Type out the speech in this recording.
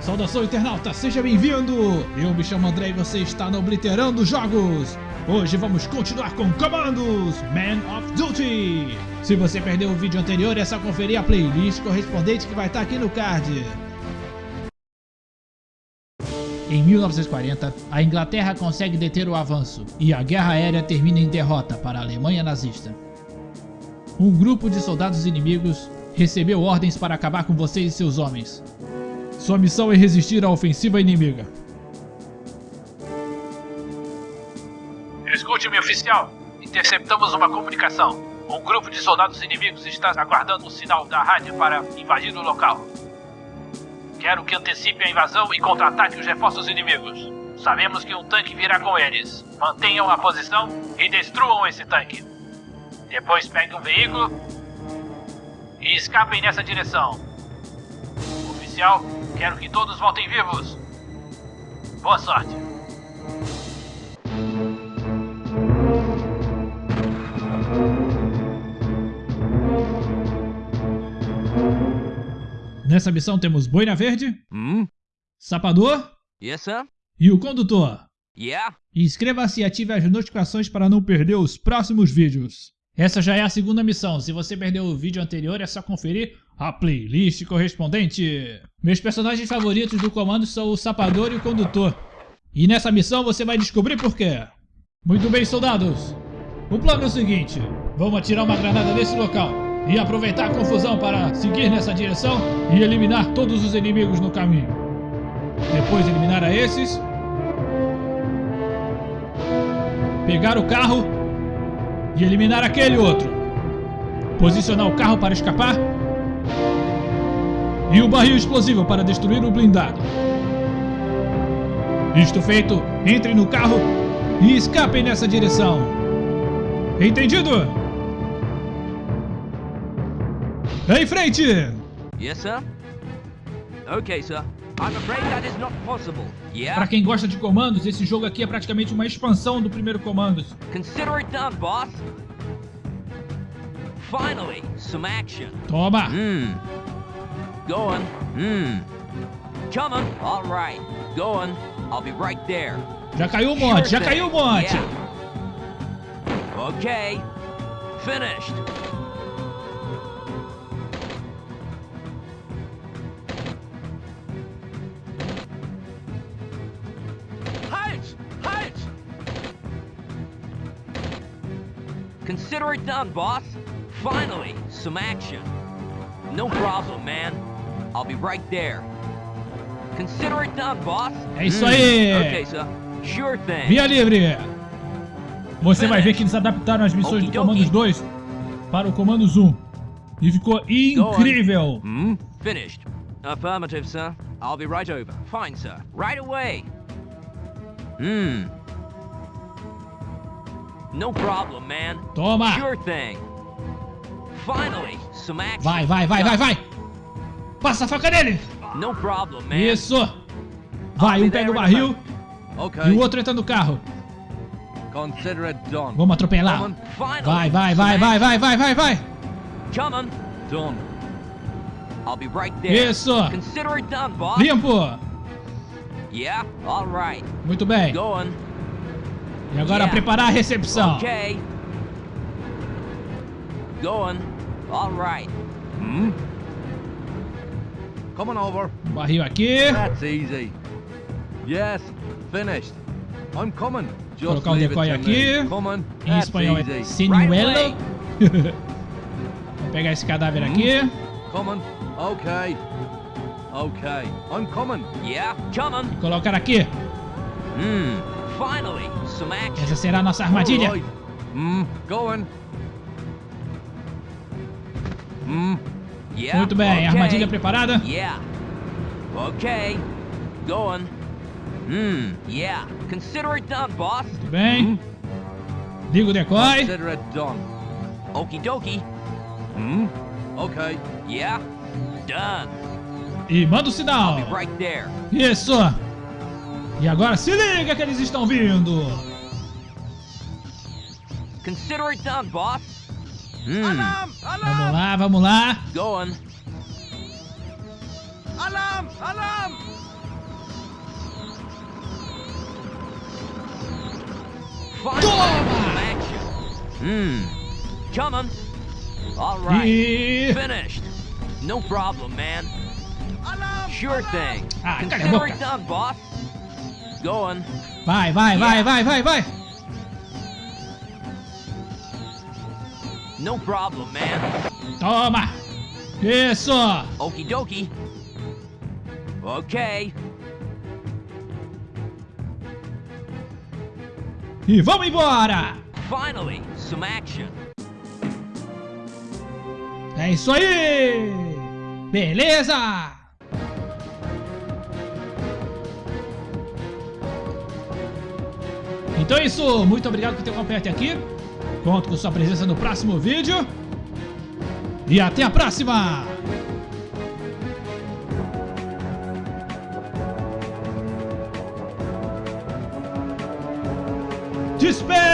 Saudação internauta, seja bem-vindo! Eu me chamo André e você está no Obliterando Jogos! Hoje vamos continuar com comandos Man of Duty! Se você perdeu o vídeo anterior é só conferir a playlist correspondente que vai estar aqui no card. Em 1940, a Inglaterra consegue deter o avanço e a guerra aérea termina em derrota para a Alemanha nazista. Um grupo de soldados inimigos recebeu ordens para acabar com vocês e seus homens. Sua missão é resistir à ofensiva inimiga. Escute-me, oficial. Interceptamos uma comunicação. Um grupo de soldados inimigos está aguardando o sinal da rádio para invadir o local. Quero que antecipe a invasão e contra-ataque os reforços inimigos. Sabemos que um tanque virá com eles. Mantenham a posição e destruam esse tanque. Depois peguem um veículo e escapem nessa direção. Oficial, quero que todos voltem vivos. Boa sorte. Nessa missão temos Boina Verde, Hmm? Sapador Yes, sir? e o Condutor. Yeah? Inscreva-se e ative as notificações para não perder os próximos vídeos. Essa já é a segunda missão, se você perdeu o vídeo anterior é só conferir a playlist correspondente. Meus personagens favoritos do comando são o Sapador e o Condutor. E nessa missão você vai descobrir por quê. Muito bem, soldados. O plano é o seguinte, vamos atirar uma granada nesse local e aproveitar a confusão para seguir nessa direção e eliminar todos os inimigos no caminho. Depois eliminar a esses pegar o carro e eliminar aquele outro. Posicionar o carro para escapar. E o barril explosivo para destruir o blindado. Isto feito, entre no carro e escapem nessa direção. Entendido? Em frente! Yes, sir? Okay, sir. I'm afraid that is not possible. Para quem gosta de comandos, esse jogo aqui é praticamente uma expansão do primeiro comandos. Consider it done, boss. Finally, some action. Toma! Hmm. Go on. Hmm. Come on. All right. Go on. I'll be right there. Já caiu o monte, já caiu o thing. monte! Yeah. Okay. Finished. Consider it done, boss. Finally, some action. No problem, man. I'll be right there. Consider it done, boss. É isso Hmm. aí. Okay, sir. Sure thing. Via livre! Você vai ver que eles adaptaram as missões do. Comandos 2 para o Comandos 1. E ficou incrível! Hmm? Finished. Affirmative, sir. I'll be right over. Fine, sir. Right away. Hmm. No problem, man. Toma! Sure thing. Finally, some action. Vai, vai, vai, vai, vai! Passa a faca nele! No problem, man. Isso! Vai, um pega o barril e Okay, o outro entra no carro. Vamos atropelar. Vai, vai, vai, vai, vai, vai, vai, vai! Come on. Done. I'll be right there. Isso! Consider it done, boss. Limpo! Yeah, all right. Muito bem. E agora Yeah. preparar a recepção. Okay. Going. All right. Hmm? Coming over. Barril aqui. That's easy. Yes, finished. I'm coming. Just Colocar um leave it decoy aqui. Coming. Em That's espanhol é sinuelo. Vou pegar esse cadáver aqui. Coming. Okay. Okay. I'm coming. Yeah, come on. E colocar aqui. Hmm. Finally, some action. Essa será a nossa armadilha. Hmm. Yeah. Muito bem, okay. armadilha preparada. Yeah. Okay. Going. Hmm. Yeah. Consider it done, boss. Muito bem. Liga o decoy. Consider it done. Okie dokie. Hmm. Okay. Yeah. Done. E manda o I'll sinal. be right there. Isso. E agora se liga que eles estão vindo! Consider it done, boss. Hum. Alarm, alarm. Vamos lá, vamos lá. Going. Alarm, alarm. Toma! Hum. Coming. All right. E... Finished. No problem, man. Alarm, sure alarm. thing. Ah, Consider it done, boss. Going. Vai, vai, vai, vai, vai, vai. No problem, man. Toma. Isso. Okie dokie. Okay. E vamos embora. Finally, some action. É isso aí. Beleza. Então é isso, muito obrigado por ter acompanhado aqui. Conto com sua presença no próximo vídeo. E até a próxima! Dispensa!